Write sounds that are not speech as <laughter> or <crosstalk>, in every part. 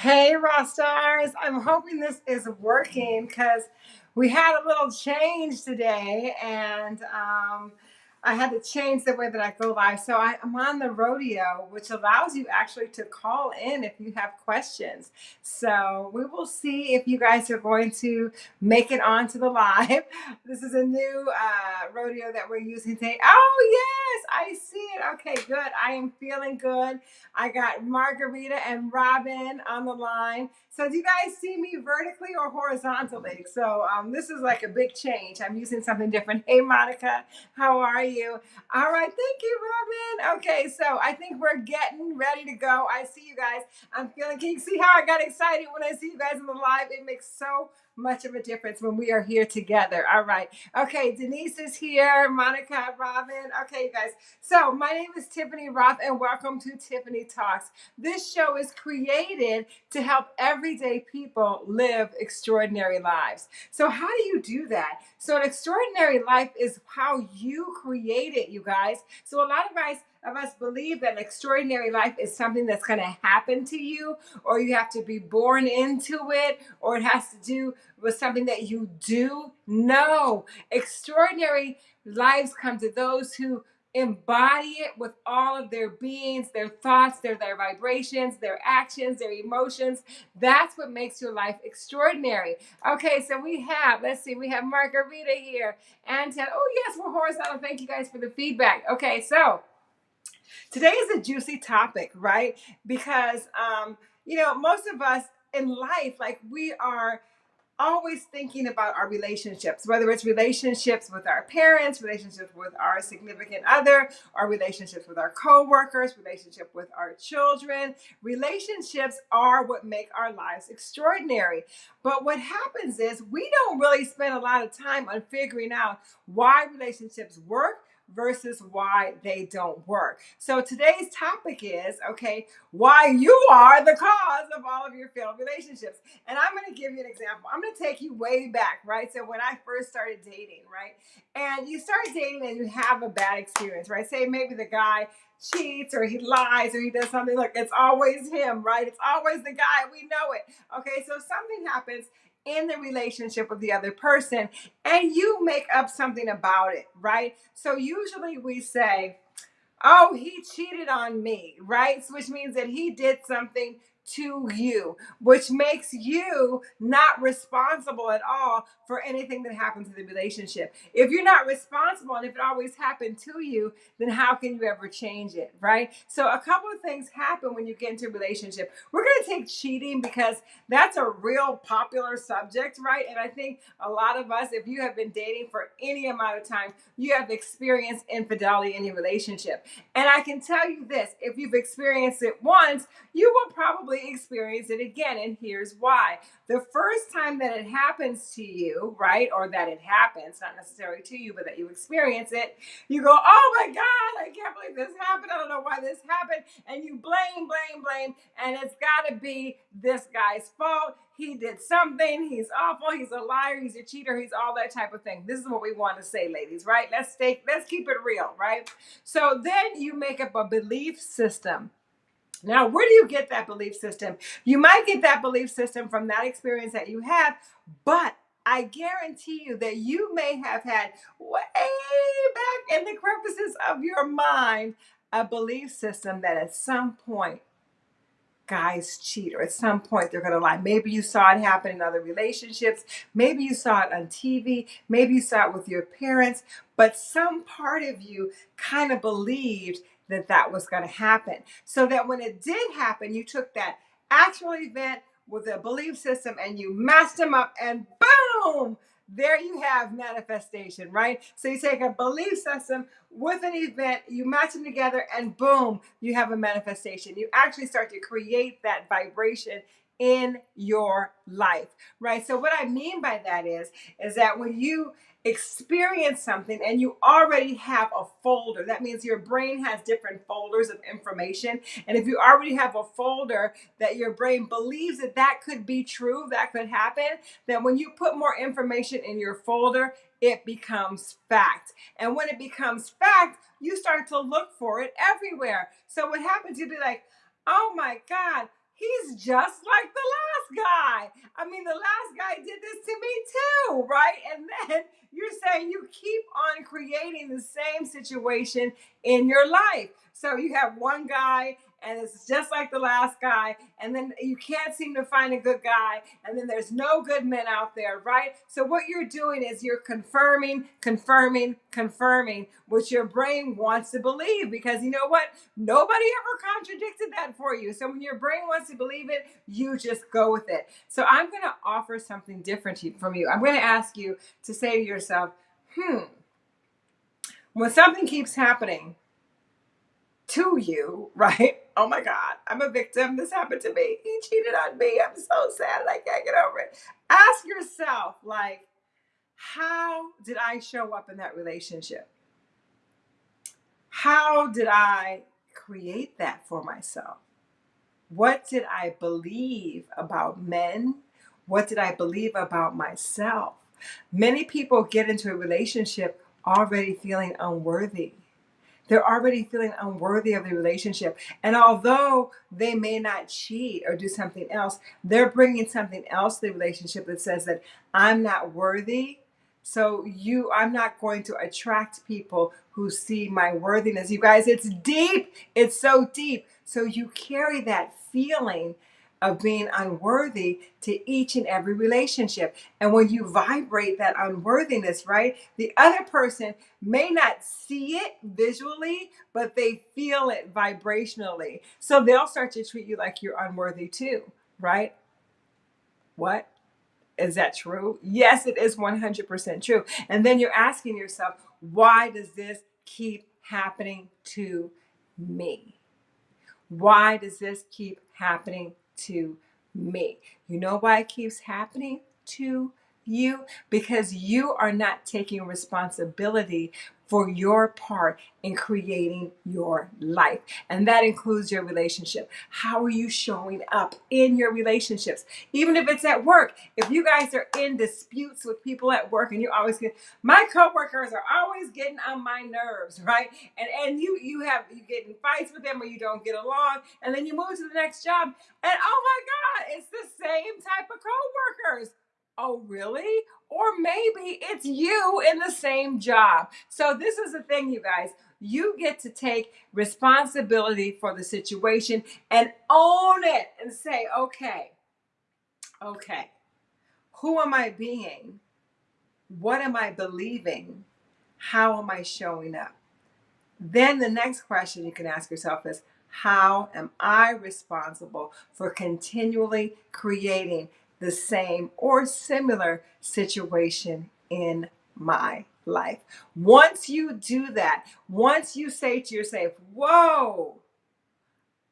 Hey, Raw Stars. I'm hoping this is working because we had a little change today and um, I had to change the way that I go live. So I, I'm on the rodeo, which allows you actually to call in if you have questions. So we will see if you guys are going to make it onto the <laughs> live. This is a new uh, rodeo that we're using today. Oh, yes, I see it. Okay, good. I am feeling good. I got Margarita and Robin on the line. So do you guys see me vertically or horizontally? So um, this is like a big change. I'm using something different. Hey, Monica, how are you? All right, thank you, Robin. Okay, so I think we're getting ready to go. I see you guys. I'm feeling, can you see how I got excited when I see you guys in the live? It makes so much of a difference when we are here together. All right. Okay, Denise is here, Monica, Robin. Okay, you guys. So, my name is Tiffany Roth, and welcome to Tiffany Talks. This show is created to help everyday people live extraordinary lives. So, how do you do that? So, an extraordinary life is how you create it, you guys. So, a lot of guys of us believe that an extraordinary life is something that's going to happen to you, or you have to be born into it, or it has to do with something that you do. No, extraordinary lives come to those who embody it with all of their beings, their thoughts, their, their vibrations, their actions, their emotions. That's what makes your life extraordinary. Okay, so we have, let's see, we have Margarita here. And oh yes, we're horizontal. Thank you guys for the feedback. Okay, so Today is a juicy topic, right? Because, um, you know, most of us in life, like we are always thinking about our relationships, whether it's relationships with our parents, relationships with our significant other, our relationships with our coworkers, relationship with our children. Relationships are what make our lives extraordinary. But what happens is we don't really spend a lot of time on figuring out why relationships work versus why they don't work. So today's topic is okay, why you are the cause of all of your failed relationships. And I'm going to give you an example. I'm going to take you way back, right? So when I first started dating, right? And you start dating and you have a bad experience, right? Say maybe the guy cheats or he lies or he does something look it's always him right it's always the guy we know it okay so something happens in the relationship with the other person and you make up something about it, right? So usually we say, oh, he cheated on me, right? Which means that he did something to you, which makes you not responsible at all for anything that happens in the relationship. If you're not responsible and if it always happened to you, then how can you ever change it, right? So a couple of things happen when you get into a relationship. We're going to take cheating because that's a real popular subject, right? And I think a lot of us, if you have been dating for any amount of time, you have experienced infidelity in your relationship. And I can tell you this, if you've experienced it once, you will probably experience it again. And here's why. The first time that it happens to you, right, or that it happens, not necessarily to you, but that you experience it, you go, oh my God, I can't believe this happened. I don't know why this happened. And you blame, blame, blame. And it's got to be this guy's fault. He did something. He's awful. He's a liar. He's a cheater. He's all that type of thing. This is what we want to say, ladies, right? Let's stay, let's keep it real, right? So then you make up a belief system now, where do you get that belief system? You might get that belief system from that experience that you have, but I guarantee you that you may have had way back in the crevices of your mind a belief system that at some point guys cheat or at some point they're going to lie. Maybe you saw it happen in other relationships. Maybe you saw it on TV. Maybe you saw it with your parents. But some part of you kind of believed that that was going to happen. So that when it did happen, you took that actual event with a belief system and you matched them up and boom, there you have manifestation, right? So you take a belief system with an event, you match them together, and boom, you have a manifestation. You actually start to create that vibration in your life, right? So what I mean by that is, is that when you experience something and you already have a folder. That means your brain has different folders of information. And if you already have a folder that your brain believes that that could be true, that could happen, then when you put more information in your folder, it becomes fact. And when it becomes fact, you start to look for it everywhere. So what happens, you'd be like, oh my God, he's just like the last guy. I mean, the last guy did this to me too, right? And then <laughs> you're saying you keep on creating the same situation in your life. So you have one guy and it's just like the last guy and then you can't seem to find a good guy and then there's no good men out there right? So what you're doing is you're confirming confirming confirming what your brain wants to believe because you know what? Nobody ever contradicted that for you. So when your brain wants to believe it you just go with it. So i'm going to offer something different from you. I'm going to ask you to say to yourself hmm when something keeps happening to you, <laughs> right? Oh my God, I'm a victim. This happened to me. He cheated on me. I'm so sad I can't get over it. Ask yourself, like, how did I show up in that relationship? How did I create that for myself? What did I believe about men? What did I believe about myself? Many people get into a relationship already feeling unworthy they're already feeling unworthy of the relationship. And although they may not cheat or do something else, they're bringing something else to the relationship that says that I'm not worthy. So you I'm not going to attract people who see my worthiness. You guys, it's deep. It's so deep. So you carry that feeling of being unworthy to each and every relationship. And when you vibrate that unworthiness, right, the other person may not see it visually, but they feel it vibrationally. So they'll start to treat you like you're unworthy too, right? What? Is that true? Yes, it is 100% true. And then you're asking yourself, why does this keep happening to me? Why does this keep happening to me? You know why it keeps happening to you? Because you are not taking responsibility for your part in creating your life. And that includes your relationship. How are you showing up in your relationships? Even if it's at work, if you guys are in disputes with people at work and you always get my coworkers are always getting on my nerves, right? And and you you have you get in fights with them or you don't get along, and then you move to the next job, and oh my God, it's the same type of coworkers. Oh, really? Or maybe it's you in the same job. So, this is the thing, you guys. You get to take responsibility for the situation and own it and say, okay, okay, who am I being? What am I believing? How am I showing up? Then the next question you can ask yourself is how am I responsible for continually creating the same or similar situation in my life? Once you do that, once you say to yourself, Whoa,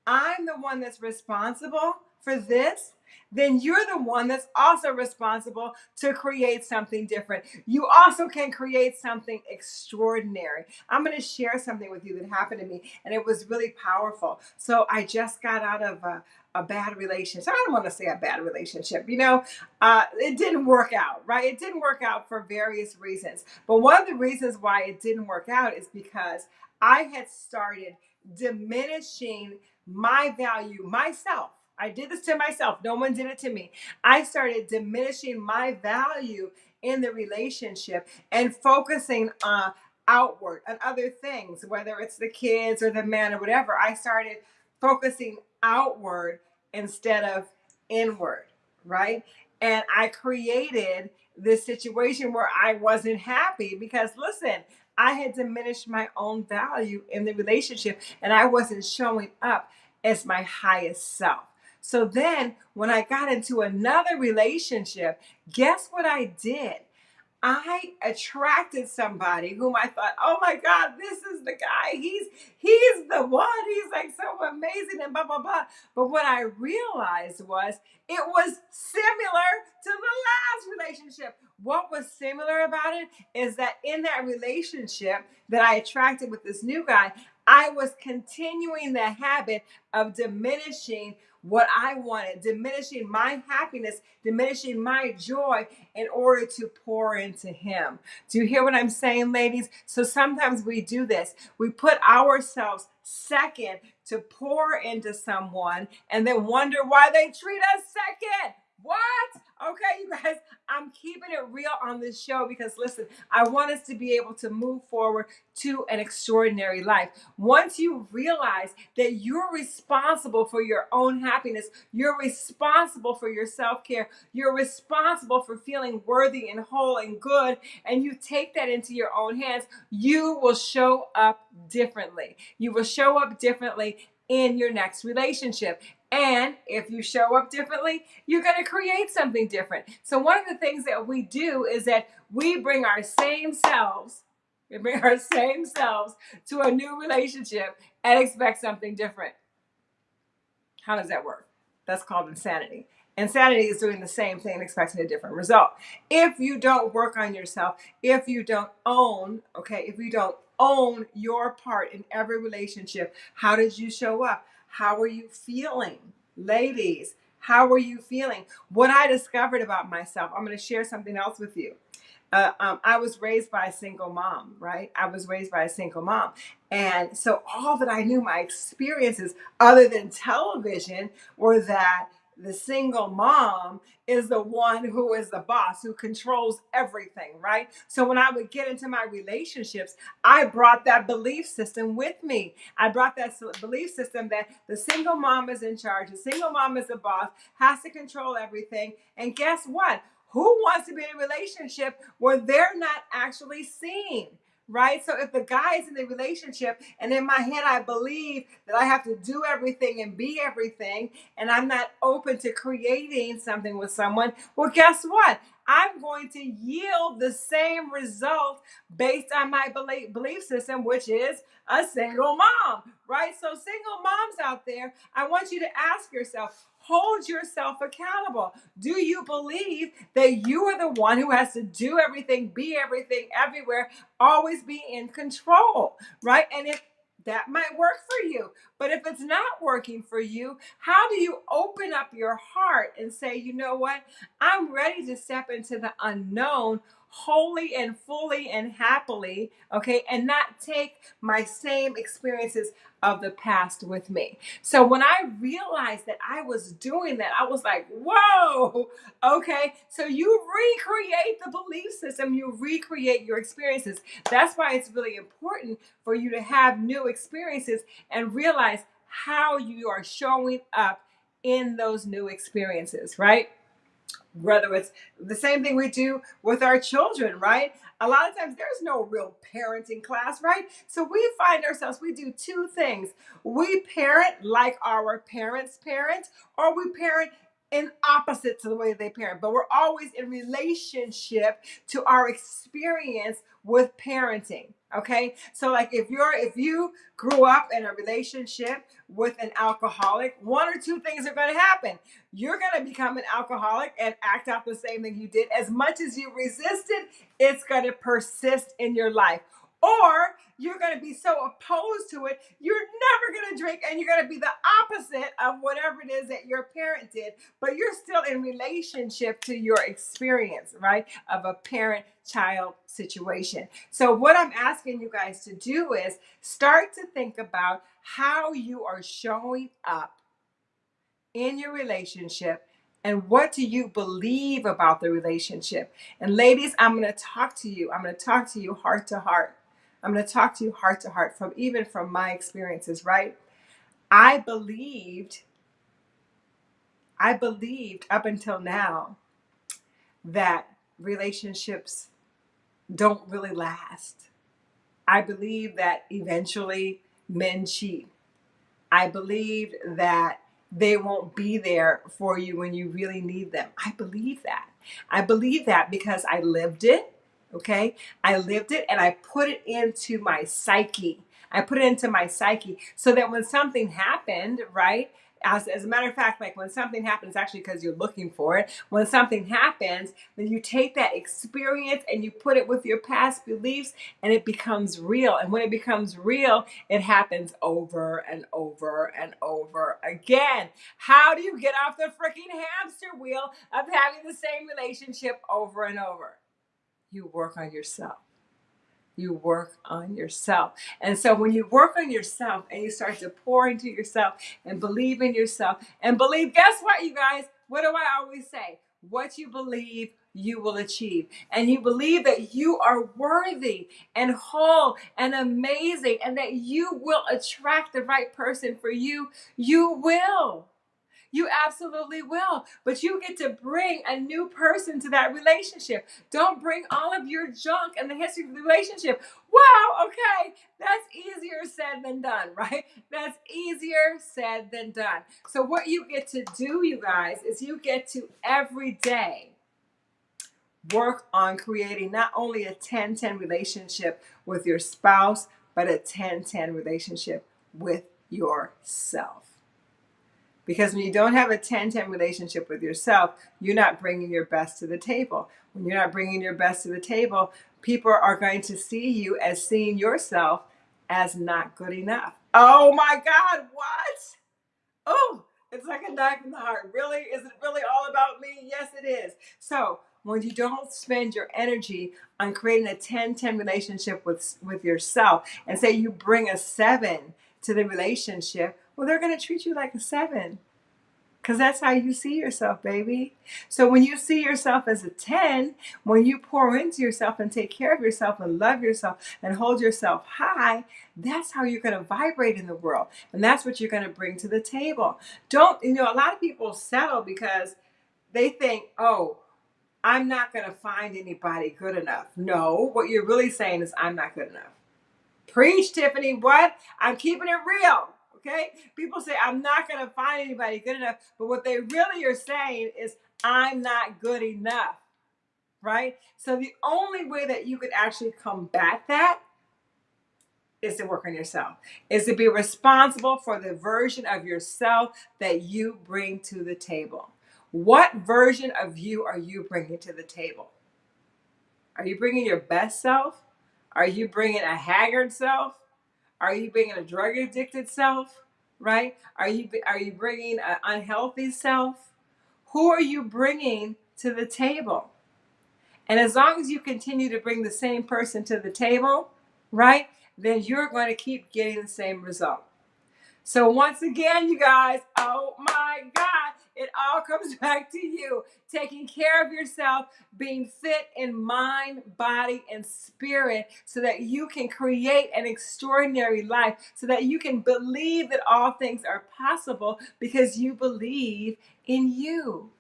I'm the one that's responsible for this, then you're the one that's also responsible to create something different. You also can create something extraordinary. I'm going to share something with you that happened to me, and it was really powerful. So I just got out of a, a bad relationship. I don't want to say a bad relationship. You know, uh, it didn't work out, right? It didn't work out for various reasons. But one of the reasons why it didn't work out is because I had started diminishing my value myself. I did this to myself. No one did it to me. I started diminishing my value in the relationship and focusing uh, outward on other things, whether it's the kids or the man or whatever. I started focusing outward instead of inward, right? And I created this situation where I wasn't happy because, listen, I had diminished my own value in the relationship and I wasn't showing up as my highest self. So then, when I got into another relationship, guess what I did? I attracted somebody whom I thought, oh my God, this is the guy. He's he's the one. He's like so amazing and blah blah blah. But what I realized was it was similar to the last relationship. What was similar about it is that in that relationship that I attracted with this new guy, I was continuing the habit of diminishing what I wanted, diminishing my happiness, diminishing my joy in order to pour into Him. Do you hear what I'm saying, ladies? So sometimes we do this. We put ourselves second to pour into someone and then wonder why they treat us second. What? Okay, you guys, I'm keeping it real on this show because listen, I want us to be able to move forward to an extraordinary life. Once you realize that you're responsible for your own happiness, you're responsible for your self care, you're responsible for feeling worthy and whole and good, and you take that into your own hands, you will show up differently. You will show up differently in your next relationship. And if you show up differently, you're going to create something different. So, one of the things that we do is that we bring our same selves, we bring our same selves to a new relationship and expect something different. How does that work? That's called insanity. Insanity is doing the same thing, and expecting a different result. If you don't work on yourself, if you don't own, okay, if you don't own your part in every relationship, how did you show up? How are you feeling? Ladies, how are you feeling? What I discovered about myself, I'm going to share something else with you. Uh, um, I was raised by a single mom, right? I was raised by a single mom. And so all that I knew, my experiences other than television, were that the single mom is the one who is the boss, who controls everything, right? So when I would get into my relationships, I brought that belief system with me. I brought that belief system that the single mom is in charge, the single mom is the boss, has to control everything. And guess what? Who wants to be in a relationship where they're not actually seen? Right? So if the guy is in the relationship and in my head I believe that I have to do everything and be everything and I'm not open to creating something with someone, well, guess what? I'm going to yield the same result based on my belief, system, which is a single mom, right? So, single moms out there, I want you to ask yourself, hold yourself accountable. Do you believe that you are the one who has to do everything, be everything, everywhere, always be in control, right? And if that might work for you. But if it's not working for you, how do you open up your heart and say, you know what? I'm ready to step into the unknown wholly and fully and happily, okay, and not take my same experiences of the past with me. So when I realized that I was doing that, I was like, whoa, okay. So you recreate the belief system, you recreate your experiences. That's why it's really important for you to have new experiences and realize how you are showing up in those new experiences, right? Whether it's the same thing we do with our children, right? A lot of times there's no real parenting class, right? So we find ourselves, we do two things. We parent like our parents parent, or we parent in opposite to the way they parent, but we're always in relationship to our experience with parenting. Okay. So like if you're if you grew up in a relationship with an alcoholic, one or two things are going to happen. You're going to become an alcoholic and act out the same thing you did. As much as you resisted, it's going to persist in your life or you're going to be so opposed to it, you're never going to drink and you're going to be the opposite of whatever it is that your parent did, but you're still in relationship to your experience, right? Of a parent child situation. So, what I'm asking you guys to do is start to think about how you are showing up in your relationship and what do you believe about the relationship? And ladies, I'm going to talk to you. I'm going to talk to you heart to heart. I'm going to talk to you heart to heart from even from my experiences, right? I believed, I believed up until now that relationships don't really last. I believe that eventually men cheat. I believed that they won't be there for you when you really need them. I believe that. I believe that because I lived it. Okay. I lived it and I put it into my psyche. I put it into my psyche so that when something happened, right, As, as a matter of fact, like when something happens, actually because you're looking for it, when something happens, then you take that experience and you put it with your past beliefs and it becomes real. And when it becomes real, it happens over and over and over again. How do you get off the freaking hamster wheel of having the same relationship over and over? You work on yourself you work on yourself. And so when you work on yourself and you start to pour into yourself and believe in yourself and believe, guess what, you guys? What do I always say? What you believe, you will achieve. And you believe that you are worthy and whole and amazing and that you will attract the right person for you, you will. You absolutely will. But you get to bring a new person to that relationship. Don't bring all of your junk and the history of the relationship. Wow, okay, that's easier said than done, right? That's easier said than done. So, what you get to do, you guys, is you get to every day work on creating not only a 10 10 relationship with your spouse, but a 10 10 relationship with yourself. Because when you don't have a 10 10 relationship with yourself, you're not bringing your best to the table. When you're not bringing your best to the table, people are going to see you as seeing yourself as not good enough. Oh my God, what? Oh, it's like a knife in the heart. Really? Is it really all about me? Yes, it is. So, when you don't spend your energy on creating a 10 10 relationship with, with yourself and say you bring a seven to the relationship, well, they're going to treat you like a seven because that's how you see yourself, baby. So when you see yourself as a 10, when you pour into yourself and take care of yourself and love yourself and hold yourself high, that's how you're going to vibrate in the world. And that's what you're going to bring to the table. Don't, you know, a lot of people settle because they think, oh, I'm not going to find anybody good enough. No, what you're really saying is, I'm not good enough. Preach, Tiffany. What? I'm keeping it real. Okay? People say, I'm not going to find anybody good enough. But what they really are saying is, I'm not good enough. Right? So the only way that you could actually combat that is to work on yourself, is to be responsible for the version of yourself that you bring to the table. What version of you are you bringing to the table? Are you bringing your best self? Are you bringing a haggard self? Are you bringing a drug addicted self? Right? Are you are you bringing an unhealthy self? Who are you bringing to the table? And as long as you continue to bring the same person to the table, right, then you're going to keep getting the same result. So once again, you guys, oh my God, it all comes <laughs> back to you. Taking care of yourself, being fit in mind, body, and spirit so that you can create an extraordinary life, so that you can believe that all things are possible because you believe in you.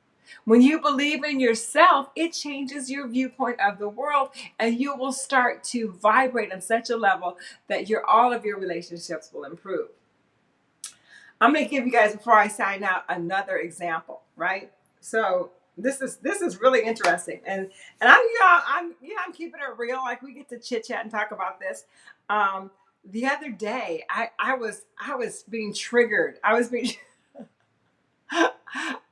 When you believe in yourself, it changes your viewpoint of the world and you will start to vibrate on such a level that your all of your relationships will improve. I'm going to give you guys before I sign out another example, right? So this is this is really interesting, and and I'm I'm yeah I'm keeping it real. Like we get to chit chat and talk about this. Um, the other day, I I was I was being triggered. I was being <laughs> I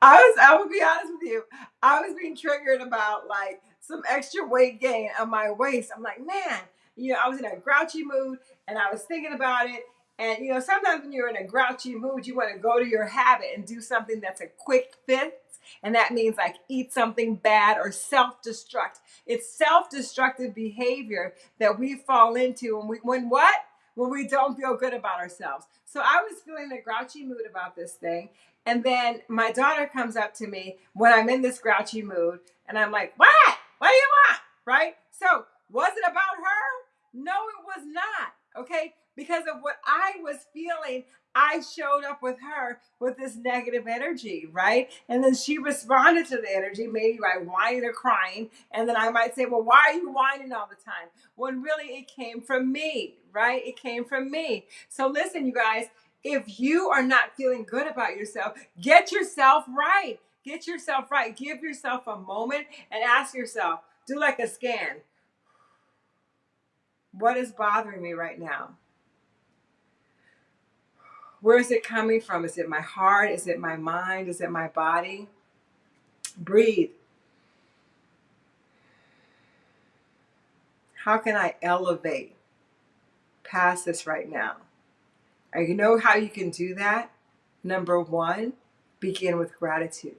was I will be honest with you. I was being triggered about like some extra weight gain on my waist. I'm like, man, you know, I was in a grouchy mood and I was thinking about it and you know, sometimes when you're in a grouchy mood, you want to go to your habit and do something that's a quick fix. And that means like eat something bad or self destruct. It's self destructive behavior that we fall into when we, when what? When we don't feel good about ourselves. So I was feeling a grouchy mood about this thing. And then my daughter comes up to me when I'm in this grouchy mood. And I'm like, what? What do you want? Right? So was it about her? No, it was not. Okay because of what I was feeling. I showed up with her with this negative energy, right? And then she responded to the energy, maybe by whining or crying. And then I might say, Well, why are you whining all the time? When really it came from me, right? It came from me. So listen, you guys, if you are not feeling good about yourself, get yourself right. Get yourself right. Give yourself a moment and ask yourself, do like a scan. What is bothering me right now? Where is it coming from? Is it my heart? Is it my mind? Is it my body? Breathe. How can I elevate past this right now? And you know how you can do that? Number one, begin with gratitude.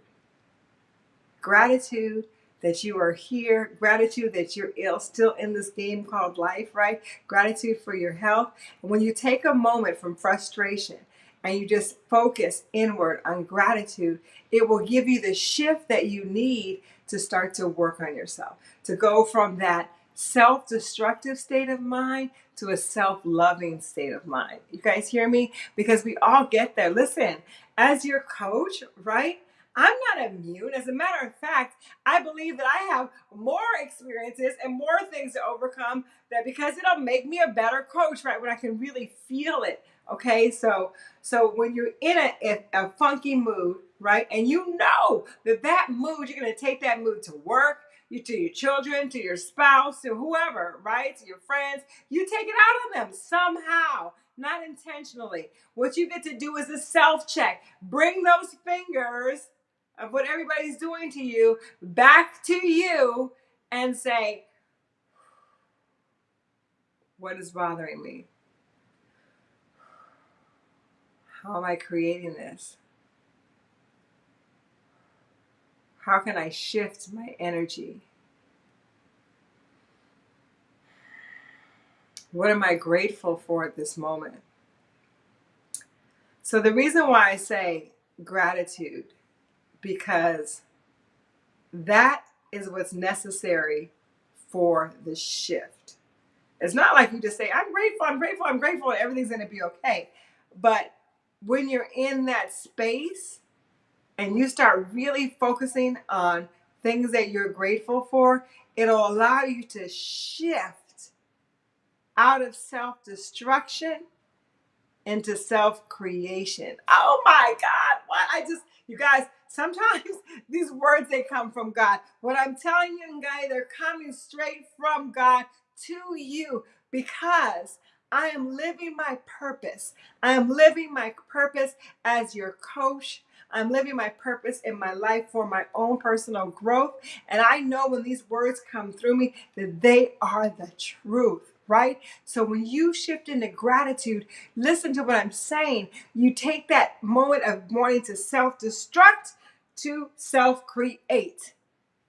Gratitude that you are here, gratitude that you're ill, still in this game called life, right? Gratitude for your health. And when you take a moment from frustration and you just focus inward on gratitude, it will give you the shift that you need to start to work on yourself, to go from that self destructive state of mind to a self loving state of mind. You guys hear me? Because we all get there. Listen, as your coach, right? I'm not immune. As a matter of fact, I believe that I have more experiences and more things to overcome that because it'll make me a better coach, right? When I can really feel it. Okay, so so when you're in a, a, funky mood, right, and you know that that mood, you're gonna take that mood to work, you to your children, to your spouse, to whoever, right, to your friends. You take it out on them somehow, not intentionally. What you get to do is a self check. Bring those fingers of what everybody's doing to you back to you and say, What is bothering me? How am I creating this? How can I shift my energy? What am I grateful for at this moment? So, the reason why I say gratitude because that is what's necessary for the shift. It's not like you just say, I'm grateful, I'm grateful, I'm grateful, and everything's going to be okay. But when you're in that space and you start really focusing on things that you're grateful for, it'll allow you to shift out of self destruction into self creation. Oh my God, what? I just, you guys, sometimes <laughs> these words they come from God. What I'm telling you, guys, they're coming straight from God to you because I am living my purpose. I am living my purpose as your coach. I'm living my purpose in my life for my own personal growth. And I know when these words come through me that they are the truth right? So when you shift into gratitude, listen to what I'm saying. You take that moment of wanting to self destruct to self create.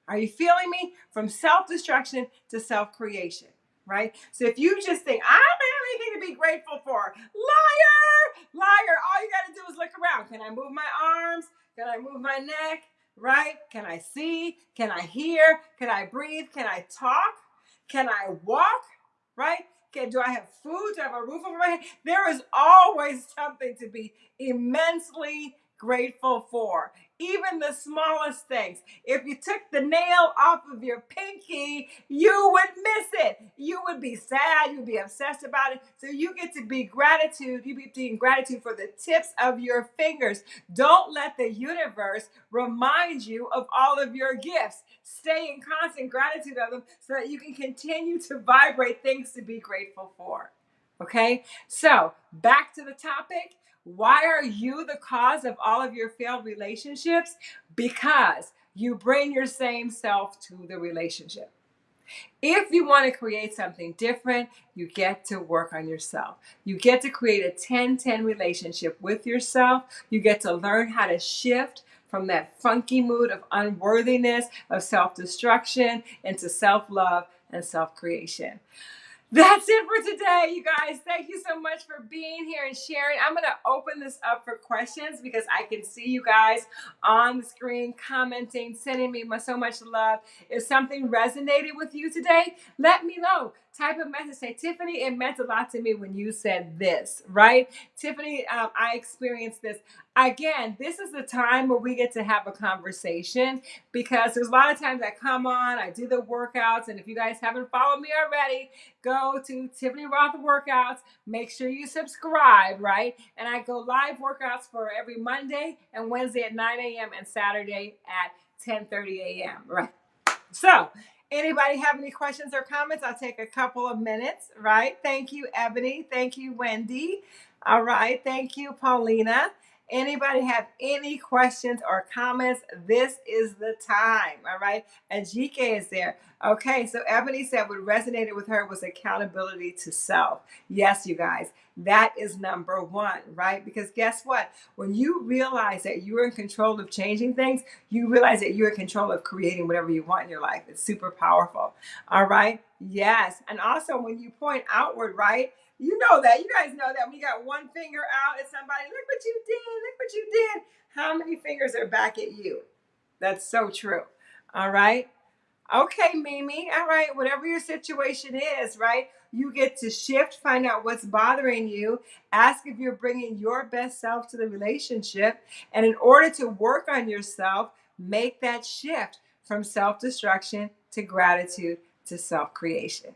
Are you feeling me? From self destruction to self creation, right? So if you just think, I don't have anything to be grateful for, liar, liar, all you got to do is look around. Can I move my arms? Can I move my neck? Right? Can I see? Can I hear? Can I breathe? Can I talk? Can I walk? Right? Okay, do I have food? Do I have a roof over my head? There is always something to be immensely grateful for. Even the smallest things. If you took the nail off of your pinky, you would miss it. You would be sad. You'd be obsessed about it. So you get to be gratitude. You be being gratitude for the tips of your fingers. Don't let the universe remind you of all of your gifts. Stay in constant gratitude of them so that you can continue to vibrate things to be grateful for. Okay, so back to the topic. Why are you the cause of all of your failed relationships? Because you bring your same self to the relationship. If you want to create something different, you get to work on yourself. You get to create a 10 10 relationship with yourself. You get to learn how to shift from that funky mood of unworthiness, of self destruction, into self love and self creation. That's it for today, you guys. Thank you so much for being here and sharing. I'm going to open this up for questions because I can see you guys on the screen commenting, sending me so much love. If something resonated with you today, let me know. Type of message. Say, Tiffany, it meant a lot to me when you said this, right? Tiffany, um, I experienced this. Again, this is the time where we get to have a conversation because there's a lot of times I come on, I do the workouts, and if you guys haven't followed me already, go to Tiffany Roth Workouts. Make sure you subscribe, right? And I go live workouts for every Monday and Wednesday at 9 a.m. and Saturday at 10:30 a.m. Right. So Anybody have any questions or comments? I'll take a couple of minutes, right? Thank you, Ebony. Thank you, Wendy. All right. Thank you, Paulina. Anybody have any questions or comments? This is the time. All right. And GK is there. Okay. So Ebony said what resonated with her was accountability to self. Yes, you guys, that is number one, right? Because guess what? When you realize that you're in control of changing things, you realize that you're in control of creating whatever you want in your life. It's super powerful. All right. Yes. And also when you point outward, right? You know that. You guys know that We got one finger out at somebody, look what you did, look what you did. How many fingers are back at you? That's so true. All right. Okay, Mimi. All right. Whatever your situation is, right? You get to shift, find out what's bothering you, ask if you're bringing your best self to the relationship. And in order to work on yourself, make that shift from self destruction to gratitude to self creation.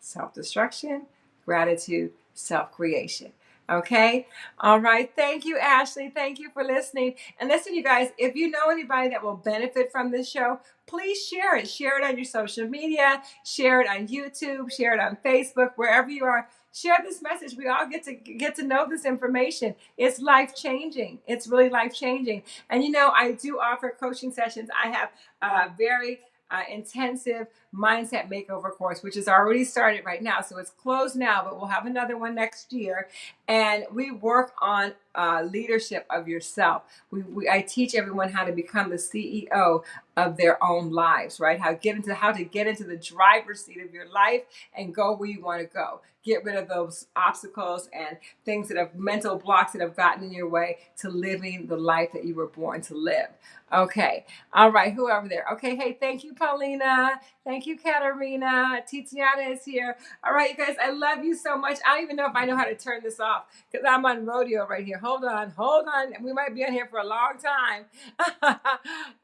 Self destruction gratitude, self creation. Okay. All right. Thank you, Ashley. Thank you for listening. And listen, you guys, if you know anybody that will benefit from this show, please share it. Share it on your social media, share it on YouTube, share it on Facebook, wherever you are. Share this message. We all get to get to know this information. It's life changing. It's really life changing. And you know, I do offer coaching sessions. I have a very uh, intensive mindset makeover course, which is already started right now. So it's closed now, but we'll have another one next year. And we work on uh, leadership of yourself. We, we, I teach everyone how to become the CEO of their own lives, right? How get into how to get into the driver's seat of your life and go where you want to go. Get rid of those obstacles and things that have mental blocks that have gotten in your way to living the life that you were born to live. Okay. All right. Whoever there. Okay. Hey, thank you, Paulina. Thank you, Katarina. Titiana is here. All right, you guys, I love you so much. I don't even know if I know how to turn this off because I'm on rodeo right here. Hold on, hold on. We might be on here for a long time. <laughs>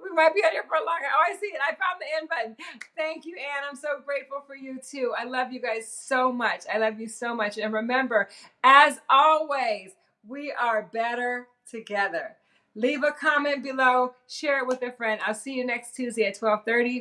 we might be on here for a long time. Oh, I see it. I found the end button. Thank you, Anne. I'm so grateful for you too. I love you guys so much. I love you so much. And remember, as always, we are better together. Leave a comment below, share it with a friend. I'll see you next Tuesday at 12:30.